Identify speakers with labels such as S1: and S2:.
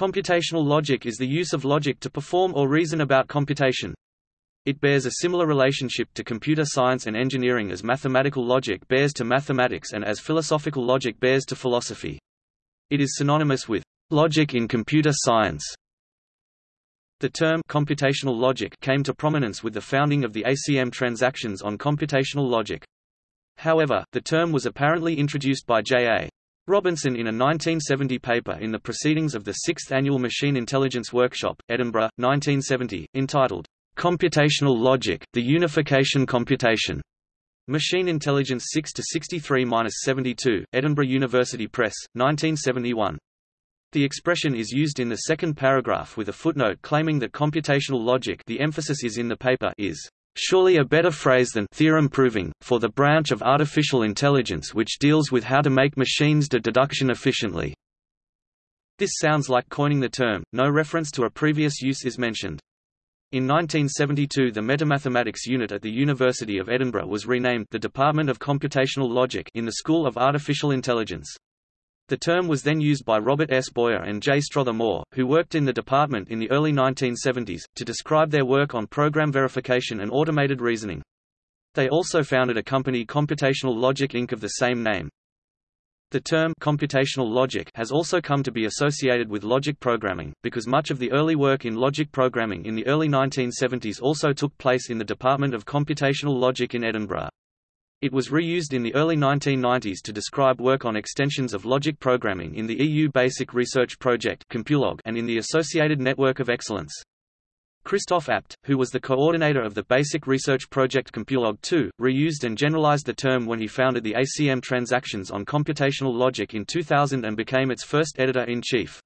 S1: Computational logic is the use of logic to perform or reason about computation. It bears a similar relationship to computer science and engineering as mathematical logic bears to mathematics and as philosophical logic bears to philosophy. It is synonymous with logic in computer science. The term computational logic came to prominence with the founding of the ACM transactions on computational logic. However, the term was apparently introduced by J.A. Robinson in a 1970 paper in the Proceedings of the Sixth Annual Machine Intelligence Workshop, Edinburgh, 1970, entitled, Computational Logic, the Unification Computation. Machine Intelligence 6-63-72, Edinburgh University Press, 1971. The expression is used in the second paragraph with a footnote claiming that computational logic the emphasis is in the paper is surely a better phrase than theorem proving, for the branch of artificial intelligence which deals with how to make machines do deduction efficiently. This sounds like coining the term, no reference to a previous use is mentioned. In 1972 the Metamathematics Unit at the University of Edinburgh was renamed the Department of Computational Logic in the School of Artificial Intelligence. The term was then used by Robert S. Boyer and J. Strother Moore, who worked in the department in the early 1970s, to describe their work on program verification and automated reasoning. They also founded a company Computational Logic Inc. of the same name. The term computational logic has also come to be associated with logic programming, because much of the early work in logic programming in the early 1970s also took place in the Department of Computational Logic in Edinburgh. It was reused in the early 1990s to describe work on extensions of logic programming in the EU Basic Research Project and in the Associated Network of Excellence. Krzysztof Apt, who was the coordinator of the Basic Research Project Compulog 2, reused and generalized the term when he founded the ACM Transactions on Computational Logic in 2000 and became its first editor-in-chief.